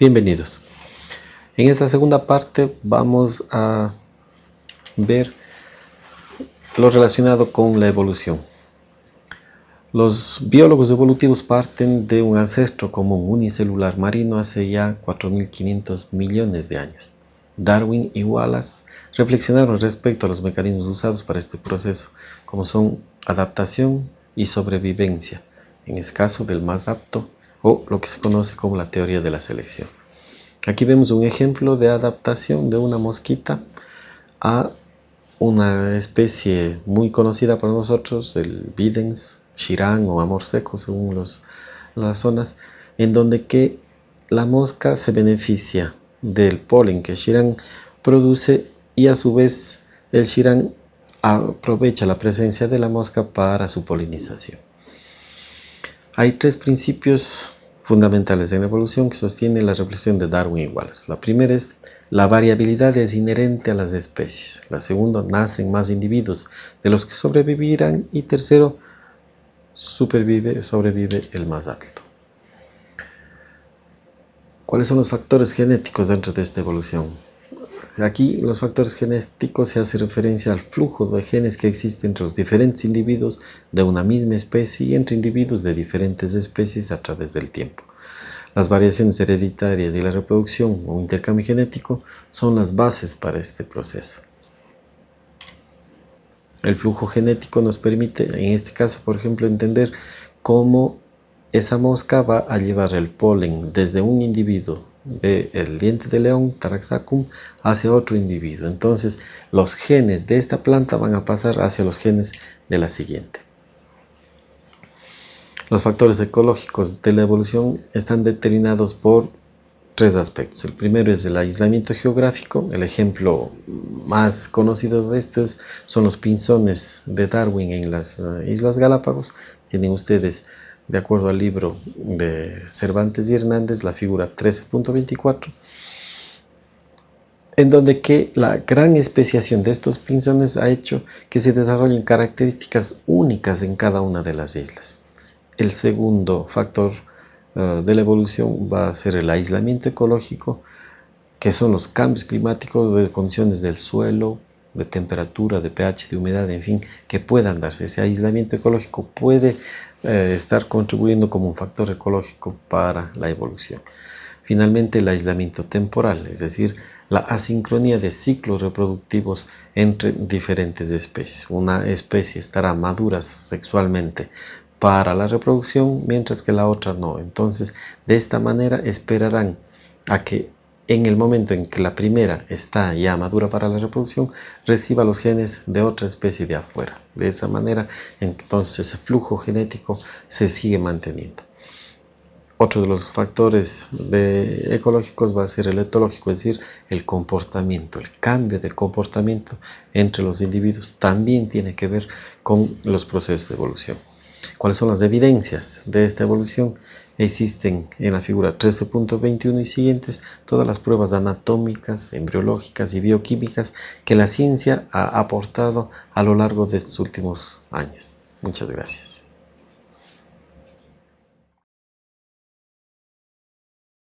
Bienvenidos. En esta segunda parte vamos a ver lo relacionado con la evolución. Los biólogos evolutivos parten de un ancestro común unicelular marino hace ya 4.500 millones de años. Darwin y Wallace reflexionaron respecto a los mecanismos usados para este proceso, como son adaptación y sobrevivencia, en el caso del más apto o lo que se conoce como la teoría de la selección. Aquí vemos un ejemplo de adaptación de una mosquita a una especie muy conocida para nosotros, el Bidens, Shirán o amor seco según las zonas, en donde que la mosca se beneficia del polen que Shirán produce y a su vez el Shirán aprovecha la presencia de la mosca para su polinización. Hay tres principios fundamentales en la evolución que sostienen la reflexión de Darwin y Wallace. La primera es la variabilidad es inherente a las especies. La segunda, nacen más individuos de los que sobrevivirán. Y tercero, supervive, sobrevive el más alto. ¿Cuáles son los factores genéticos dentro de esta evolución? Aquí los factores genéticos se hace referencia al flujo de genes que existe entre los diferentes individuos de una misma especie y entre individuos de diferentes especies a través del tiempo. Las variaciones hereditarias y la reproducción o intercambio genético son las bases para este proceso. El flujo genético nos permite, en este caso, por ejemplo, entender cómo esa mosca va a llevar el polen desde un individuo del diente de león, Taraxacum, hacia otro individuo. Entonces, los genes de esta planta van a pasar hacia los genes de la siguiente. Los factores ecológicos de la evolución están determinados por tres aspectos. El primero es el aislamiento geográfico. El ejemplo más conocido de estos son los pinzones de Darwin en las eh, Islas Galápagos. Tienen ustedes de acuerdo al libro de Cervantes y Hernández, la figura 13.24, en donde que la gran especiación de estos pinzones ha hecho que se desarrollen características únicas en cada una de las islas. El segundo factor eh, de la evolución va a ser el aislamiento ecológico, que son los cambios climáticos de condiciones del suelo, de temperatura, de pH, de humedad, en fin, que puedan darse. Ese aislamiento ecológico puede eh, estar contribuyendo como un factor ecológico para la evolución. Finalmente, el aislamiento temporal, es decir, la asincronía de ciclos reproductivos entre diferentes especies. Una especie estará madura sexualmente para la reproducción, mientras que la otra no. Entonces, de esta manera esperarán a que en el momento en que la primera está ya madura para la reproducción, reciba los genes de otra especie de afuera. De esa manera, entonces ese flujo genético se sigue manteniendo. Otro de los factores ecológicos va a ser el etológico, es decir, el comportamiento, el cambio de comportamiento entre los individuos también tiene que ver con los procesos de evolución. ¿Cuáles son las evidencias de esta evolución? Existen en la figura 13.21 y siguientes todas las pruebas anatómicas, embriológicas y bioquímicas que la ciencia ha aportado a lo largo de estos últimos años. Muchas gracias.